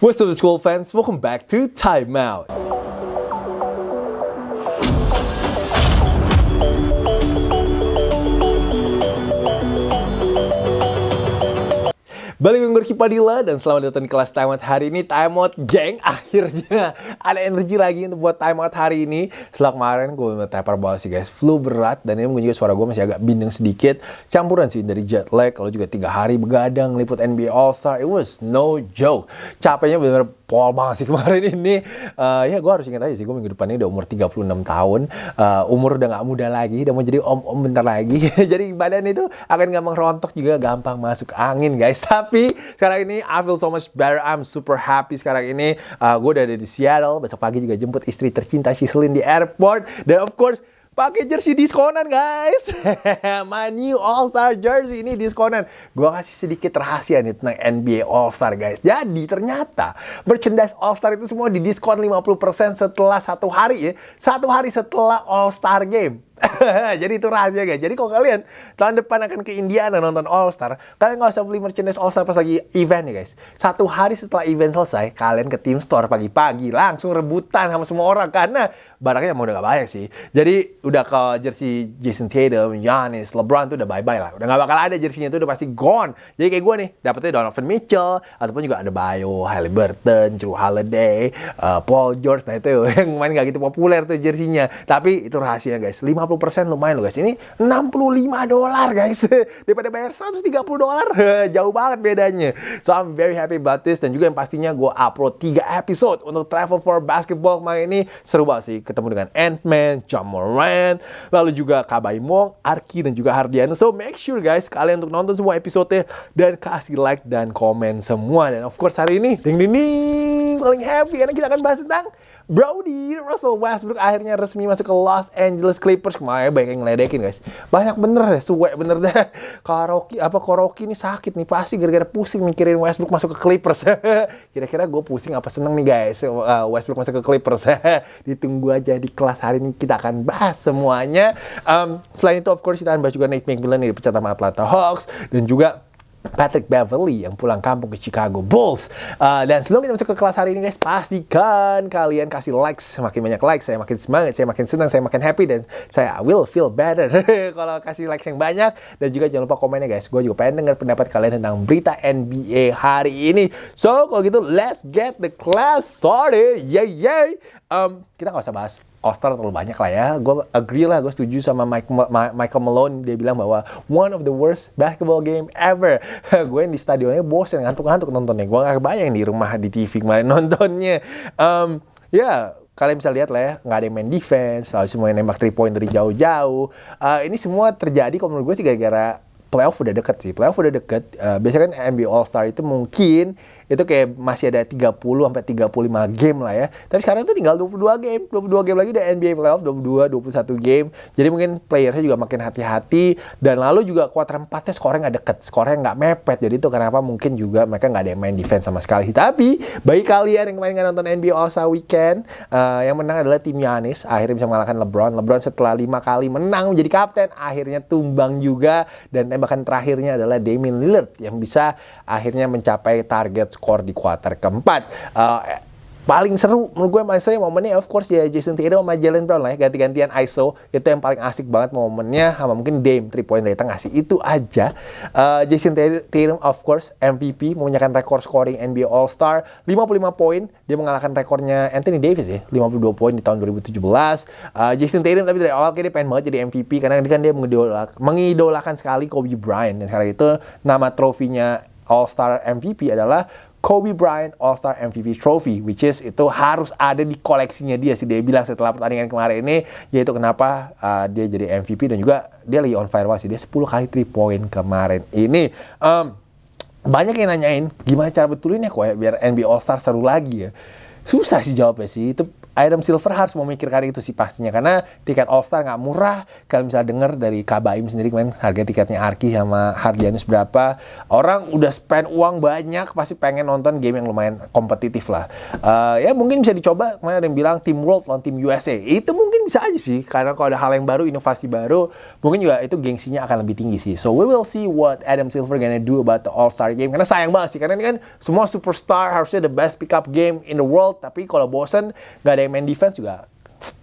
What's up school fans, welcome back to Time Balik dengan Padilla dan selamat datang di kelas timeout hari ini. Timeout geng akhirnya. Ada energi lagi untuk buat timeout hari ini. Setelah kemarin gue taper bawah sih guys. Flu berat dan ini mungkin juga suara gue masih agak bindeng sedikit. Campuran sih dari jet lag kalau juga tiga hari begadang liput NBA All Star it was no joke. Capeknya bener-bener pol banget sih kemarin ini. Uh, ya gue harus ingat aja sih gue minggu depan ini udah umur 36 tahun. Uh, umur udah gak muda lagi udah mau jadi om-om bentar lagi. Jadi badan itu akan gampang rontok juga gampang masuk angin guys. Tapi sekarang ini I feel so much better. I'm super happy sekarang ini. Uh, gue udah ada di Seattle. Besok pagi juga jemput istri tercinta Shislin di airport. Dan of course pakai jersey diskonan guys. My new All Star jersey ini diskonan. Gue kasih sedikit rahasia nih tentang NBA All Star guys. Jadi ternyata merchandise All Star itu semua di diskon 50% setelah satu hari ya. Satu hari setelah All Star game. Jadi itu rahasia guys. Jadi kalau kalian tahun depan akan ke Indiana nonton All Star, kalian nggak usah beli merchandise All Star pas lagi event ya guys. Satu hari setelah event selesai, kalian ke team store pagi-pagi langsung rebutan sama semua orang karena barangnya mau udah gak banyak sih. Jadi udah ke jersey Jason Tatum, Giannis, LeBron tuh udah bye-bye lah. Udah gak bakal ada jersinya tuh udah pasti gone. Jadi kayak gue nih, dapetnya Donovan Mitchell, ataupun juga ada Bayo, Halliburton, Drew Holiday, uh, Paul George. Nah itu yang main gak gitu populer tuh jersinya. Tapi itu rahasia guys. 50% lumayan loh guys. Ini 65 dolar guys. Daripada bayar 130 dolar. Jauh banget bedanya. So I'm very happy about this. Dan juga yang pastinya gue upload 3 episode untuk Travel for Basketball kemarin ini. Seru banget sih. Ketemu dengan Ant-Man, John Moran, lalu juga Kabai Mong, Arki, dan juga Hardiano. So make sure guys, kalian untuk nonton semua episode dan kasih like dan komen semua. Dan of course hari ini, ding ding ding, paling happy karena kita akan bahas tentang Brody Russell Westbrook akhirnya resmi masuk ke Los Angeles Clippers. Kemarin banyak yang ngeledekin guys. Banyak bener deh suwe bener deh. Karoki apa Koroki ini sakit nih. Pasti gara-gara pusing mikirin Westbrook masuk ke Clippers. Kira-kira gue pusing apa seneng nih guys? Uh, Westbrook masuk ke Clippers. Ditunggu aja di kelas hari ini kita akan bahas semuanya. Um, selain itu of course kita akan bahas juga Nate McMillan di pecat sama Atlanta Hawks. Dan juga Patrick Beverly yang pulang kampung ke Chicago Bulls. Uh, dan sebelum kita masuk ke kelas hari ini guys, pastikan kalian kasih likes. Semakin banyak likes, saya makin semangat, saya makin senang, saya makin happy, dan saya will feel better kalau kasih likes yang banyak. Dan juga jangan lupa komennya guys, gue juga pengen dengar pendapat kalian tentang berita NBA hari ini. So, kalau gitu, let's get the class started. Yay, yay! Um, kita nggak usah bahas All-Star terlalu banyak lah ya. Gue agree lah, gue setuju sama Mike, Ma Michael Malone. Dia bilang bahwa one of the worst basketball game ever. gue di stadionnya bosen ngantuk-ngantuk nontonnya. Gue gak kebayang di rumah di TV kemarin nontonnya. Um, ya, yeah, kalian bisa lihat lah ya, nggak ada yang main defense, lalu semua yang nembak 3 point dari jauh-jauh. Uh, ini semua terjadi kalau menurut gue sih gara-gara playoff udah deket sih. Playoff udah deket. Uh, biasanya kan NBA All Star itu mungkin itu kayak masih ada 30 sampai 35 game lah ya. Tapi sekarang tuh tinggal 22 game, 22 game lagi udah NBA playoff 22 21 game. Jadi mungkin playersnya juga makin hati-hati dan lalu juga kuarter 4-nya skornya nggak deket, skornya nggak mepet. Jadi itu kenapa mungkin juga mereka nggak ada yang main defense sama sekali. Tapi bagi kalian yang kemarin nggak nonton NBA All Star Weekend, uh, yang menang adalah tim Yanis akhirnya bisa mengalahkan LeBron. LeBron setelah lima kali menang menjadi kapten, akhirnya tumbang juga dan tembakan terakhirnya adalah Damian Lillard yang bisa akhirnya mencapai target skor di kuarter keempat. Uh, paling seru menurut gue seru momennya of course ya Jason Tatum sama Jalen Brown lah ya ganti-gantian ISO itu yang paling asik banget momennya sama mungkin Dame 3 point dari tengah sih. Itu aja. Uh, Jason Tatum of course MVP mempunyai rekor scoring NBA All Star 55 poin dia mengalahkan rekornya Anthony Davis ya 52 poin di tahun 2017 uh, Jason Tatum tapi dari awal kayak dia pengen banget jadi MVP karena kan dia mengidolakan, mengidolakan sekali Kobe Bryant. Dan sekarang itu nama trofinya All Star MVP adalah Kobe Bryant All-Star MVP Trophy, which is itu harus ada di koleksinya dia sih. Dia bilang setelah pertandingan kemarin ini, yaitu kenapa uh, dia jadi MVP dan juga dia lagi on fire sih. Dia 10 kali 3 point kemarin ini. Um, banyak yang nanyain gimana cara betulinnya kok ya biar NBA All-Star seru lagi ya. Susah sih jawabnya sih. Itu Adam Silver harus memikirkan itu sih pastinya karena tiket All Star nggak murah. Kalian bisa dengar dari Kabaim sendiri kemarin harga tiketnya Arki sama Hardianus berapa. Orang udah spend uang banyak pasti pengen nonton game yang lumayan kompetitif lah. Uh, ya mungkin bisa dicoba. Kemarin ada yang bilang Team World lawan Team USA. Itu mungkin bisa aja sih karena kalau ada hal yang baru inovasi baru mungkin juga itu gengsinya akan lebih tinggi sih so we will see what Adam Silver gonna do about the All Star game karena sayang banget sih karena ini kan semua superstar harusnya the best pickup game in the world tapi kalau bosen nggak ada yang main defense juga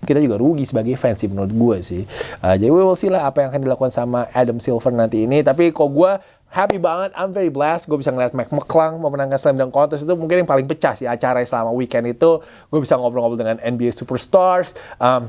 kita juga rugi sebagai fans sih menurut gue sih. Uh, jadi we will see lah apa yang akan dilakukan sama Adam Silver nanti ini. Tapi kok gue happy banget, I'm very blessed. Gue bisa ngeliat Mac McClung memenangkan Slam Dunk Contest itu mungkin yang paling pecah sih acara selama weekend itu. Gue bisa ngobrol-ngobrol dengan NBA Superstars. Um,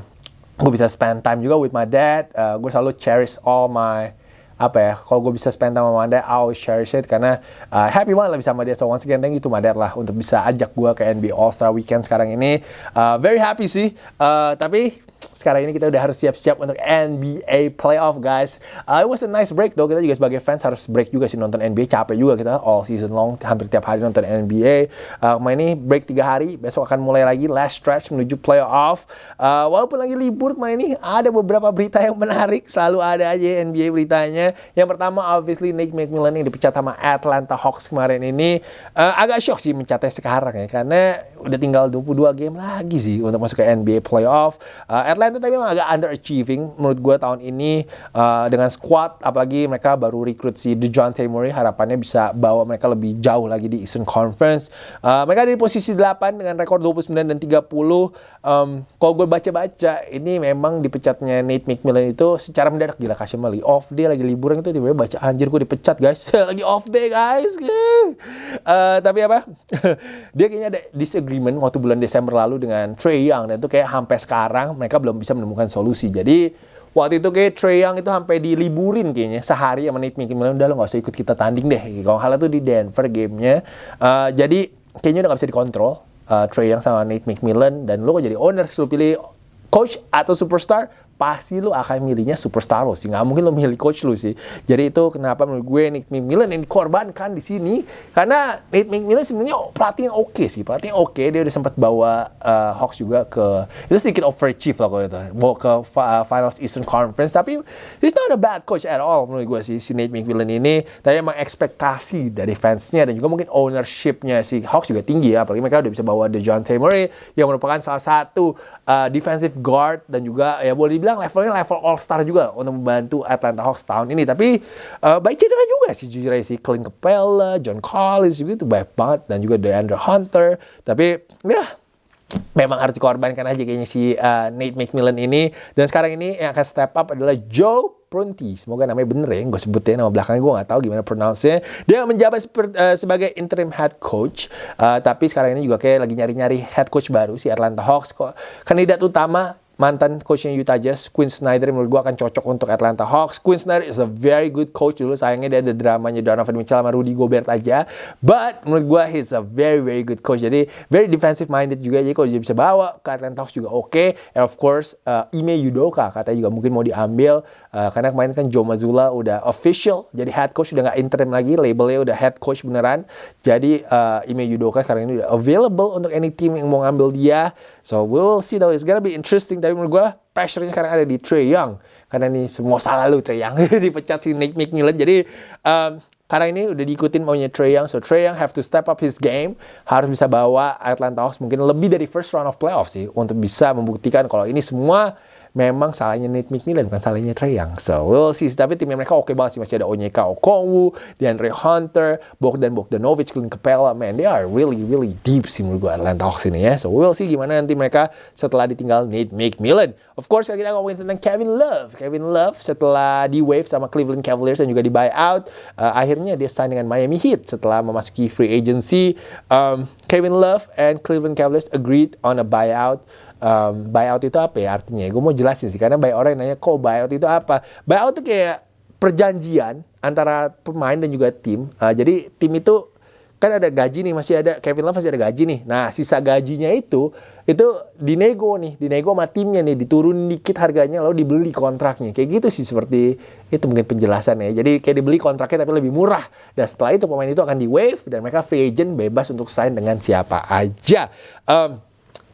gue bisa spend time juga with my dad. Uh, gue selalu cherish all my apa ya kalau gue bisa spend sama Manda I always cherish it karena uh, happy banget lah bisa sama dia. So once again thank you to Manda lah untuk bisa ajak gue ke NBA All Star Weekend sekarang ini. Uh, very happy sih. Uh, tapi sekarang ini kita udah harus siap-siap untuk NBA playoff guys. Uh, it was a nice break though. Kita juga sebagai fans harus break juga sih nonton NBA. Capek juga kita all season long hampir tiap hari nonton NBA. Uh, main ini break tiga hari. Besok akan mulai lagi last stretch menuju playoff. Uh, walaupun lagi libur main ini ada beberapa berita yang menarik. Selalu ada aja NBA beritanya. Yang pertama obviously Nick McMillan yang dipecat sama Atlanta Hawks kemarin ini uh, agak shock sih mencatnya sekarang ya karena udah tinggal 22 game lagi sih untuk masuk ke NBA playoff. Uh, Atlanta tapi memang agak underachieving menurut gue tahun ini uh, dengan squad apalagi mereka baru rekrut si DeJounte Murray harapannya bisa bawa mereka lebih jauh lagi di Eastern Conference. Uh, mereka ada di posisi 8 dengan rekor 29 dan 30. Um, kalau gue baca-baca ini memang dipecatnya Nate McMillan itu secara mendadak gila kasih Mali off day lagi liburan itu tiba-tiba baca anjir gue dipecat guys lagi off day guys. Uh, tapi apa? dia kayaknya ada disagreement waktu bulan Desember lalu dengan Trey Young dan itu kayak sampai sekarang mereka belum bisa menemukan solusi. Jadi waktu itu kayak Trey Young itu sampai diliburin kayaknya sehari sama Nate McMillan udah lo gak usah ikut kita tanding deh. Kalau hal itu di Denver gamenya. Uh, jadi kayaknya udah gak bisa dikontrol uh, Trey Young sama Nate McMillan dan lo kok jadi owner lo pilih coach atau superstar pasti lu akan milihnya superstar lo sih. Nggak mungkin lo milih coach lu sih. Jadi itu kenapa menurut gue Nick McMillan yang dikorbankan di sini karena Nick McMillan sebenarnya pelatih oke okay sih. Pelatih oke okay. dia udah sempat bawa uh, Hawks juga ke itu sedikit overachieve lah kalau itu. Bawa ke uh, Finals Eastern Conference. Tapi he's not a bad coach at all menurut gue sih si Nate McMillan ini. Tapi emang ekspektasi dari fansnya dan juga mungkin ownershipnya si Hawks juga tinggi ya. Apalagi mereka udah bisa bawa DeJounte Murray yang merupakan salah satu uh, defensive guard dan juga ya boleh dibilang bilang levelnya level all star juga untuk membantu Atlanta Hawks tahun ini. Tapi uh, baik cedera juga sih jujur aja sih. Clint Capella, John Collins juga itu baik banget dan juga DeAndre Hunter. Tapi ya memang harus dikorbankan aja kayaknya si uh, Nate McMillan ini. Dan sekarang ini yang akan step up adalah Joe Prunty, semoga namanya bener ya, gue sebutin nama belakangnya gue nggak tahu gimana pronounce-nya. Dia menjabat uh, sebagai interim head coach, uh, tapi sekarang ini juga kayak lagi nyari-nyari head coach baru si Atlanta Hawks. Kok kandidat utama mantan coachnya Utah Jazz, Quinn Snyder menurut gue akan cocok untuk Atlanta Hawks. Quinn Snyder is a very good coach dulu, sayangnya dia ada dramanya Donovan Mitchell sama Rudy Gobert aja. But menurut gue he's a very very good coach. Jadi very defensive minded juga. Jadi kalau dia bisa bawa ke Atlanta Hawks juga oke. Okay. And of course uh, Ime Yudoka katanya juga mungkin mau diambil uh, karena kemarin kan Joe Mazzulla udah official jadi head coach udah nggak interim lagi, labelnya udah head coach beneran. Jadi uh, Ime Yudoka sekarang ini udah available untuk any team yang mau ngambil dia. So we will see though. It's gonna be interesting tapi menurut gue pressure-nya sekarang ada di Trey Young. Karena ini semua salah lu Trey Young. Dipecat si Nick McMillan jadi um, karena ini udah diikutin maunya Trey Young. So Trey Young have to step up his game. Harus bisa bawa Atlanta Hawks mungkin lebih dari first round of playoff sih untuk bisa membuktikan kalau ini semua memang salahnya Nate McMillan bukan salahnya Trey Young. So we'll see. Tapi timnya mereka oke okay banget sih masih ada Onyeka Okongwu, DeAndre Hunter, Bogdan Bogdanovic, Clint Capella. Man, they are really really deep sih menurut gue Atlanta Hawks ini ya. So we'll see gimana nanti mereka setelah ditinggal Nate McMillan. Of course kita ngomongin tentang Kevin Love. Kevin Love setelah di wave sama Cleveland Cavaliers dan juga di buyout, uh, akhirnya dia sign dengan Miami Heat setelah memasuki free agency. Um, Kevin Love and Cleveland Cavaliers agreed on a buyout um, buyout itu apa ya artinya? Gue mau jelasin sih karena banyak orang yang nanya kok buyout itu apa? Buyout itu kayak perjanjian antara pemain dan juga tim. Uh, jadi tim itu kan ada gaji nih masih ada Kevin Love masih ada gaji nih. Nah sisa gajinya itu itu dinego nih, dinego sama timnya nih, diturun dikit harganya lalu dibeli kontraknya. Kayak gitu sih seperti itu mungkin penjelasan ya. Jadi kayak dibeli kontraknya tapi lebih murah. Dan setelah itu pemain itu akan di wave dan mereka free agent bebas untuk sign dengan siapa aja. Um,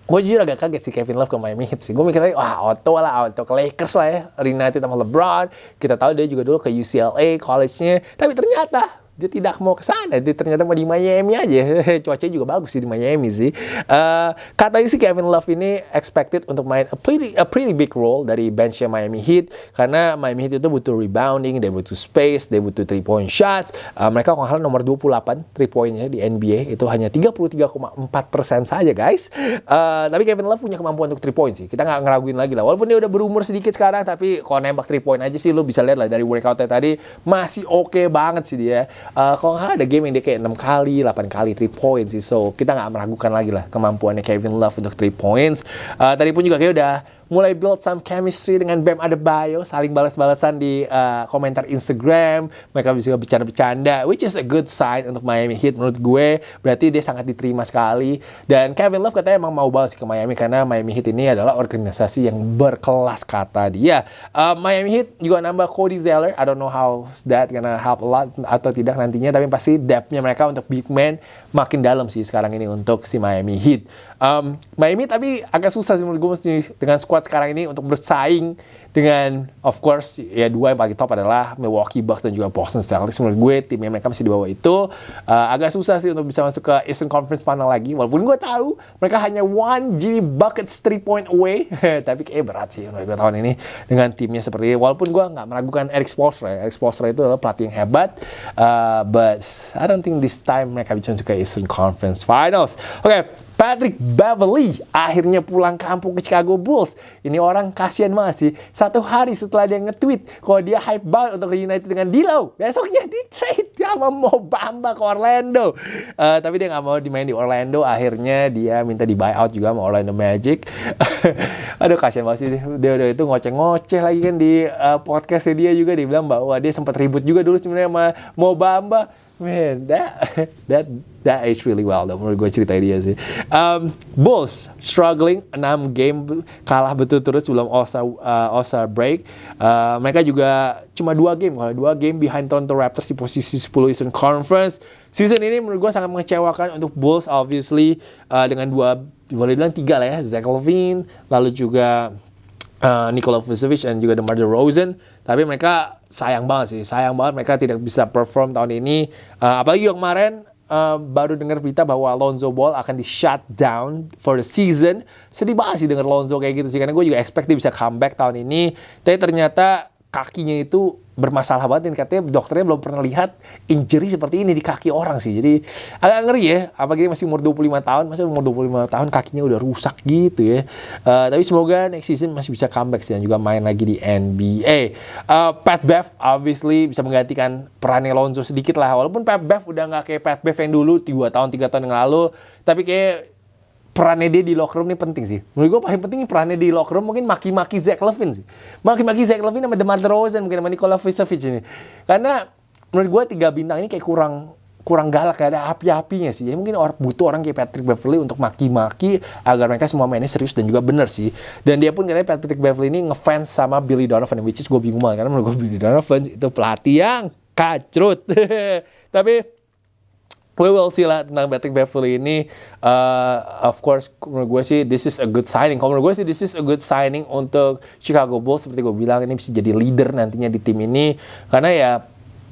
gue jujur agak kaget sih Kevin Love ke Miami Heat sih. Gue mikirnya wah auto lah, auto ke Lakers lah ya. Reunited sama LeBron. Kita tahu dia juga dulu ke UCLA college-nya. Tapi ternyata dia tidak mau ke sana. Dia ternyata mau di Miami aja. Cuacanya juga bagus sih di Miami sih. Uh, katanya sih Kevin Love ini expected untuk main a pretty a pretty big role dari benchnya Miami Heat karena Miami Heat itu butuh rebounding, dia butuh space, dia butuh three point shots. Uh, mereka kalau nomor 28 three pointnya di NBA itu hanya 33,4 persen saja guys. Uh, tapi Kevin Love punya kemampuan untuk three point sih. Kita nggak ngeraguin lagi lah. Walaupun dia udah berumur sedikit sekarang, tapi kalau nembak three point aja sih lo bisa lihat lah dari workoutnya tadi masih oke okay banget sih dia uh, kalau nggak ada game yang dia kayak 6 kali, 8 kali 3 points sih. So, kita nggak meragukan lagi lah kemampuannya Kevin Love untuk 3 points. Uh, tadi pun juga kayak udah mulai build some chemistry dengan Bam Adebayo, saling balas-balasan di uh, komentar Instagram, mereka bisa bercanda-bercanda, which is a good sign untuk Miami Heat menurut gue, berarti dia sangat diterima sekali, dan Kevin Love katanya emang mau banget ke Miami, karena Miami Heat ini adalah organisasi yang berkelas kata dia. Uh, Miami Heat juga nambah Cody Zeller, I don't know how that gonna help a lot atau tidak nantinya, tapi pasti depth-nya mereka untuk big man makin dalam sih sekarang ini untuk si Miami Heat. Um, Miami tapi agak susah sih menurut gue dengan squad sekarang ini untuk bersaing dengan of course ya dua yang paling top adalah Milwaukee Bucks dan juga Boston Celtics. Menurut gue timnya mereka masih di bawah itu uh, agak susah sih untuk bisa masuk ke Eastern Conference Final lagi. Walaupun gue tahu mereka hanya one Jimmy Buckets three point away. Tapi kayak berat sih menurut gue tahun ini dengan timnya seperti ini. Walaupun gue nggak meragukan Eric Spoelstra Eric Spoelstra itu adalah pelatih yang hebat uh, but I don't think this time mereka bisa masuk ke Eastern Conference Finals. Oke okay, Patrick Beverly akhirnya pulang kampung ke Chicago Bulls. Ini orang kasihan banget sih. Satu hari setelah dia nge-tweet kalau dia hype banget untuk United dengan Dilo. Besoknya di trade sama Mo Bamba ke Orlando. Uh, tapi dia nggak mau dimain di Orlando. Akhirnya dia minta di buyout juga sama Orlando Magic. Aduh kasihan banget sih. Dia udah itu ngoceh-ngoceh lagi kan di uh, podcastnya dia juga. Dia bilang bahwa dia sempat ribut juga dulu sebenarnya sama Mo Bamba man, that that that aged really well though. Menurut gue cerita dia sih. Um, Bulls struggling 6 game kalah betul terus sebelum All Star uh, All Star break. Uh, mereka juga cuma dua game. Kalau dua game behind Toronto Raptors di posisi 10 Eastern Conference. Season ini menurut gue sangat mengecewakan untuk Bulls obviously uh, dengan dua boleh bilang tiga lah ya Zach Levine lalu juga uh, Nikola Vucevic dan juga DeMar DeRozan. Tapi mereka sayang banget sih sayang banget mereka tidak bisa perform tahun ini. Uh, apalagi yang kemarin uh, baru dengar berita bahwa Lonzo Ball akan di shut down for the season. Sedih banget sih dengar Lonzo kayak gitu sih karena gue juga expect dia bisa comeback tahun ini. Tapi ternyata kakinya itu bermasalah banget dan katanya dokternya belum pernah lihat injury seperti ini di kaki orang sih. Jadi agak ngeri ya, apalagi masih umur 25 tahun, masih umur 25 tahun kakinya udah rusak gitu ya. Uh, tapi semoga next season masih bisa comeback sih dan juga main lagi di NBA. Uh, eh, Pat Bev obviously bisa menggantikan perannya Lonzo sedikit lah. Walaupun Pat Bev udah nggak kayak Pat Bev yang dulu 2 tahun 3 tahun yang lalu, tapi kayak perannya dia di locker room ini penting sih. Menurut gue paling penting perannya di locker room mungkin maki-maki Zach Levine sih. Maki-maki Zach Levine sama DeMar DeRozan mungkin sama Nikola Vucevic ini. Karena menurut gue tiga bintang ini kayak kurang kurang galak kayak ada api-apinya sih. Jadi mungkin orang butuh orang kayak Patrick Beverly untuk maki-maki agar mereka semua mainnya serius dan juga bener sih. Dan dia pun katanya Patrick Beverly ini ngefans sama Billy Donovan which is gue bingung banget karena menurut gue Billy Donovan itu pelatih yang kacrut. Tapi we will see lah tentang Patrick Beverly ini. Uh, of course, menurut gue sih this is a good signing. Kalau menurut gue sih this is a good signing untuk Chicago Bulls. Seperti gue bilang ini bisa jadi leader nantinya di tim ini. Karena ya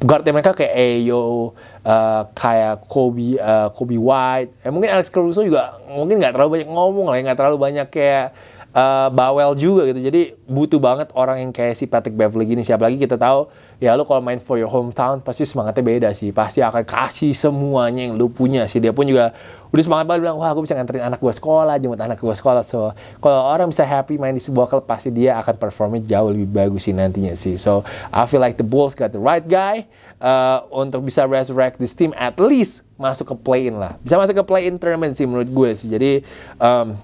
guardnya mereka kayak Ayo, uh, kayak Kobe, uh, Kobe White. Eh, mungkin Alex Caruso juga mungkin nggak terlalu banyak ngomong lah, ya, nggak terlalu banyak kayak uh, bawel juga gitu. Jadi butuh banget orang yang kayak si Patrick Beverly gini. Siapa lagi kita tahu ya lu kalau main for your hometown pasti semangatnya beda sih. Pasti akan kasih semuanya yang lu punya sih. Dia pun juga udah semangat banget bilang wah aku bisa nganterin anak gue sekolah, jemput anak gue sekolah. So kalau orang bisa happy main di sebuah klub pasti dia akan performnya jauh lebih bagus sih nantinya sih. So I feel like the Bulls got the right guy uh, untuk bisa resurrect this team at least masuk ke play-in lah. Bisa masuk ke play-in tournament sih menurut gue sih. Jadi um,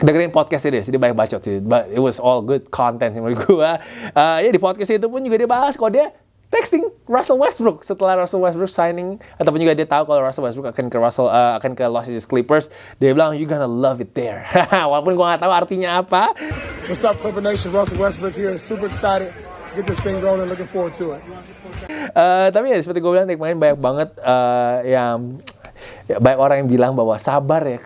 dengerin podcast ini, jadi banyak bacot sih. But it was all good content menurut gue. Uh, ya di podcast itu pun juga dia bahas kalau dia texting Russell Westbrook. Setelah Russell Westbrook signing ataupun juga dia tahu kalau Russell Westbrook akan ke Russell uh, akan ke Los Angeles Clippers dia bilang you gonna love it there. Walaupun gue nggak tahu artinya apa. What's up Clipper Nation? Russell Westbrook here. Super excited. Get this thing rolling. Looking forward to it. Uh, tapi ya seperti gue bilang kemarin banyak banget uh, yang ya, banyak orang yang bilang bahwa sabar ya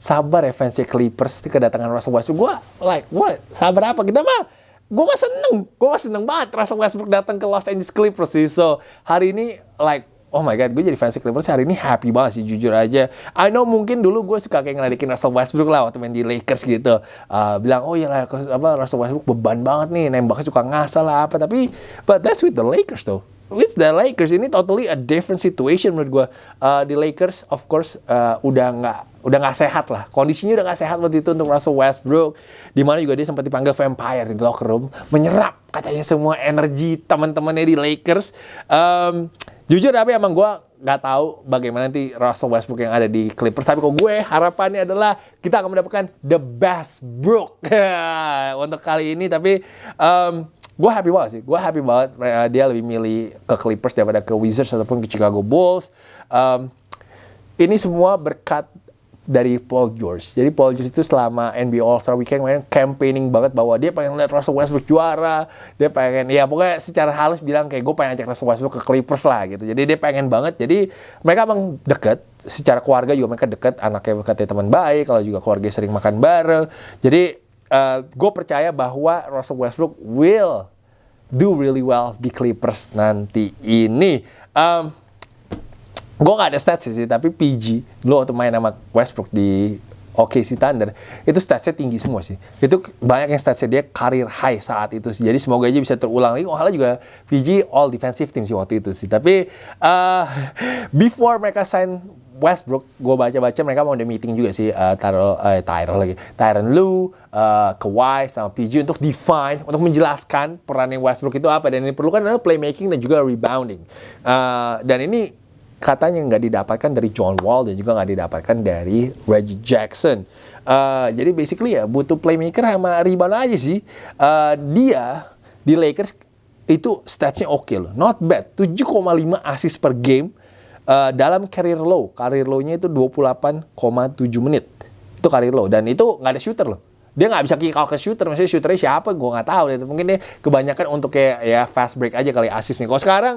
sabar ya fansnya Clippers kedatangan Russell Westbrook. Gue like, what? Sabar apa? Kita mah gue mah seneng, gue mah seneng banget Russell Westbrook datang ke Los Angeles Clippers sih. So hari ini like oh my god, gue jadi fans Clippers hari ini happy banget sih, jujur aja. I know mungkin dulu gue suka kayak ngeledekin Russell Westbrook lah waktu main di Lakers gitu. Uh, bilang, oh iya lah, apa, Russell Westbrook beban banget nih, nembaknya suka ngasal lah apa. Tapi, but that's with the Lakers though with the Lakers ini totally a different situation menurut gue. Uh, di Lakers of course uh, udah nggak udah nggak sehat lah. Kondisinya udah nggak sehat waktu itu untuk Russell Westbrook. Di mana juga dia sempat dipanggil vampire di locker room, menyerap katanya semua energi teman-temannya di Lakers. Um, jujur tapi emang gue nggak tahu bagaimana nanti Russell Westbrook yang ada di Clippers. Tapi kok gue harapannya adalah kita akan mendapatkan the best Brook untuk kali ini. Tapi um, gue happy banget sih. Gue happy banget uh, dia lebih milih ke Clippers daripada ke Wizards ataupun ke Chicago Bulls. Um, ini semua berkat dari Paul George. Jadi Paul George itu selama NBA All Star Weekend main campaigning banget bahwa dia pengen lihat Russell Westbrook juara. Dia pengen ya pokoknya secara halus bilang kayak gue pengen ajak Russell Westbrook ke Clippers lah gitu. Jadi dia pengen banget. Jadi mereka emang deket. Secara keluarga juga mereka deket. Anaknya katanya teman baik. Kalau juga keluarga sering makan bareng. Jadi uh, gue percaya bahwa Russell Westbrook will do really well di Clippers nanti ini. Um, gue gak ada stats sih, tapi PG lo waktu main sama Westbrook di OKC Thunder itu statsnya tinggi semua sih. Itu banyak yang statsnya dia karir high saat itu sih. Jadi semoga aja bisa terulang lagi. Oh, juga PG all defensive team sih waktu itu sih. Tapi uh, before mereka sign Westbrook, gue baca-baca mereka mau ada meeting juga sih, uh, Tyro, uh, Tyro lagi, Tyron Lu, uh, Kawhi, sama PG untuk define, untuk menjelaskan peran yang Westbrook itu apa dan ini perlukan adalah playmaking dan juga rebounding. Uh, dan ini katanya nggak didapatkan dari John Wall dan juga nggak didapatkan dari Reggie Jackson. Uh, jadi basically ya butuh playmaker sama rebound aja sih. Uh, dia di Lakers itu statsnya oke okay loh, not bad, 7,5 assist per game uh, dalam career low. Career low-nya itu 28,7 menit. Itu career low. Dan itu nggak ada shooter loh. Dia nggak bisa kick out ke shooter. Maksudnya shooternya siapa? Gue nggak tahu. Mungkin dia kebanyakan untuk kayak ya fast break aja kali asisnya. Kalau sekarang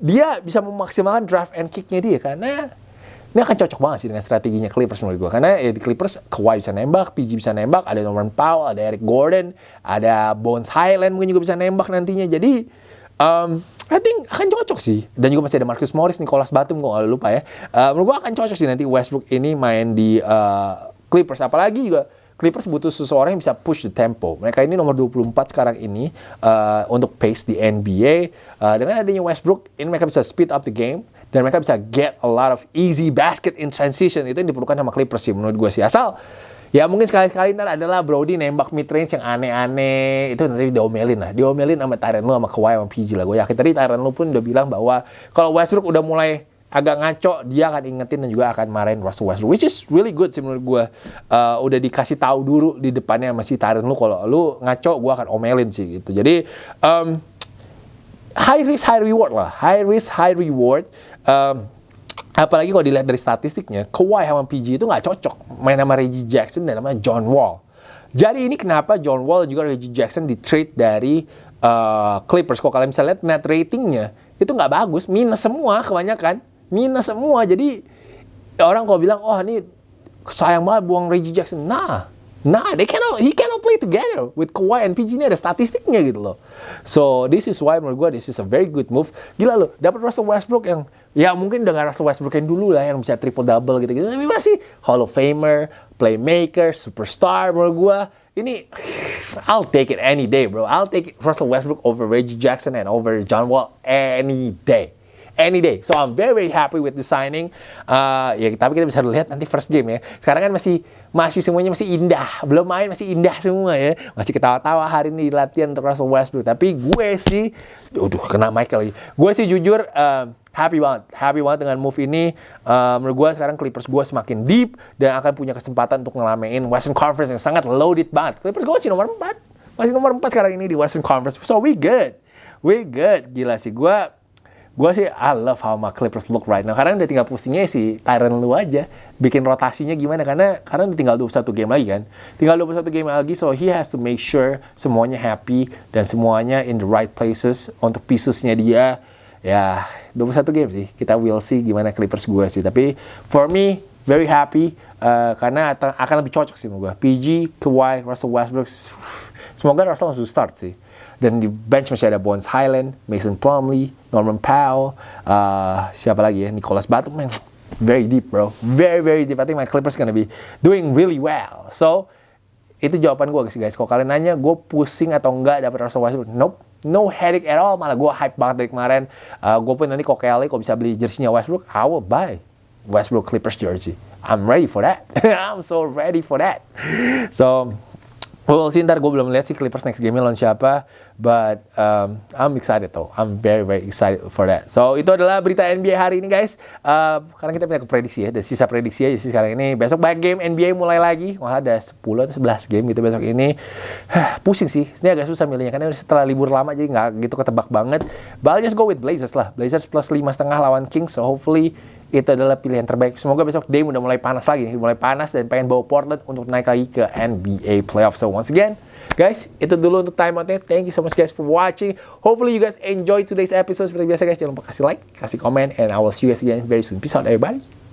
dia bisa memaksimalkan draft and kicknya dia karena ini akan cocok banget sih dengan strateginya Clippers menurut gue. Karena ya di Clippers, Kawhi bisa nembak, PG bisa nembak, ada Norman Powell, ada Eric Gordon, ada Bones Highland mungkin juga bisa nembak nantinya. Jadi, um, I think akan cocok sih. Dan juga masih ada Marcus Morris, Nicholas Batum, gak lupa ya. Uh, menurut gue akan cocok sih nanti Westbrook ini main di uh, Clippers. Apalagi juga Clippers butuh seseorang yang bisa push the tempo. Mereka ini nomor 24 sekarang ini uh, untuk pace di NBA. Uh, dengan adanya Westbrook, ini mereka bisa speed up the game dan mereka bisa get a lot of easy basket in transition. Itu yang diperlukan sama Clippers sih menurut gue sih. Asal Ya mungkin sekali-sekali ntar adalah Brody nembak mid range yang aneh-aneh itu nanti diomelin lah, diomelin sama Tyron lu sama Kawhi sama PG lah. Gue yakin tadi Tyron lu pun udah bilang bahwa kalau Westbrook udah mulai agak ngaco dia akan ingetin dan juga akan marahin Russell Westbrook which is really good sih menurut gue uh, udah dikasih tahu dulu di depannya masih Tyron lu kalau lu ngaco gue akan omelin sih gitu. Jadi um, high risk high reward lah. High risk high reward. Um, Apalagi kalau dilihat dari statistiknya, Kawhi sama PG itu nggak cocok main sama Reggie Jackson dan sama John Wall. Jadi ini kenapa John Wall juga Reggie Jackson di trade dari uh, Clippers. Kalau kalian bisa lihat net ratingnya itu nggak bagus, minus semua kebanyakan, minus semua. Jadi orang kalau bilang, oh ini sayang banget buang Reggie Jackson. Nah, Nah, they cannot, he cannot play together with Kawhi and PG ini ada statistiknya gitu loh. So this is why menurut gue this is a very good move. Gila loh, dapat Russell Westbrook yang ya mungkin dengan Russell Westbrook yang dulu lah yang bisa triple double gitu gitu. Tapi masih Hall of Famer, playmaker, superstar menurut gue. Ini I'll take it any day, bro. I'll take Russell Westbrook over Reggie Jackson and over John Wall any day any day. So I'm very, very happy with the signing. Uh, ya tapi kita bisa lihat nanti first game ya. Sekarang kan masih masih semuanya masih indah, belum main masih indah semua ya. Masih ketawa-tawa hari ini di latihan untuk Russell Westbrook. Tapi gue sih, aduh kena Michael lagi. Gue sih jujur uh, happy banget, happy banget dengan move ini. Uh, menurut gue sekarang Clippers gue semakin deep dan akan punya kesempatan untuk ngelamein Western Conference yang sangat loaded banget. Clippers gue masih nomor 4, masih nomor 4 sekarang ini di Western Conference. So we good, we good. Gila sih gue gue sih I love how my Clippers look right now. Karena udah tinggal pusingnya si Tyron lu aja. Bikin rotasinya gimana. Karena karena tinggal 21 game lagi kan. Tinggal 21 game lagi. So he has to make sure semuanya happy. Dan semuanya in the right places. Untuk piecesnya dia. Ya 21 game sih. Kita will see gimana Clippers gue sih. Tapi for me very happy. Uh, karena akan lebih cocok sih sama gue. PG, Kawhi, Russell Westbrook. Semoga Russell langsung start sih Dan di bench masih ada Bones Highland, Mason Plumlee, Norman Powell, uh, siapa lagi ya? Nicholas Batum, very deep bro. Very, very deep. I think my Clippers gonna be doing really well. So, itu jawaban gue guys. Kalau kalian nanya, gue pusing atau enggak dapat Russell Westbrook? Nope. No headache at all. Malah gue hype banget dari kemarin. Uh, gue pun nanti kok Kelly, kalau bisa beli jersey-nya Westbrook, I will buy Westbrook Clippers jersey. I'm ready for that. I'm so ready for that. So, Well, sih ntar gue belum lihat sih Clippers next game lawan siapa, but um, I'm excited though. I'm very very excited for that. So itu adalah berita NBA hari ini guys. Uh, karena kita punya prediksi ya, dan sisa prediksi aja sih sekarang ini. Besok banyak game NBA mulai lagi. Wah ada 10 atau 11 game gitu besok ini. Pusing sih. Ini agak susah milihnya karena setelah libur lama jadi nggak gitu ketebak banget. But I'll just go with Blazers lah. Blazers plus lima setengah lawan Kings. So hopefully itu adalah pilihan terbaik. Semoga besok Dame udah mulai panas lagi, mulai panas dan pengen bawa Portland untuk naik lagi ke NBA playoff. So once again, guys, itu dulu untuk time outnya. Thank you so much guys for watching. Hopefully you guys enjoy today's episode. Seperti biasa guys, jangan lupa kasih like, kasih komen, and I will see you guys again very soon. Peace out everybody.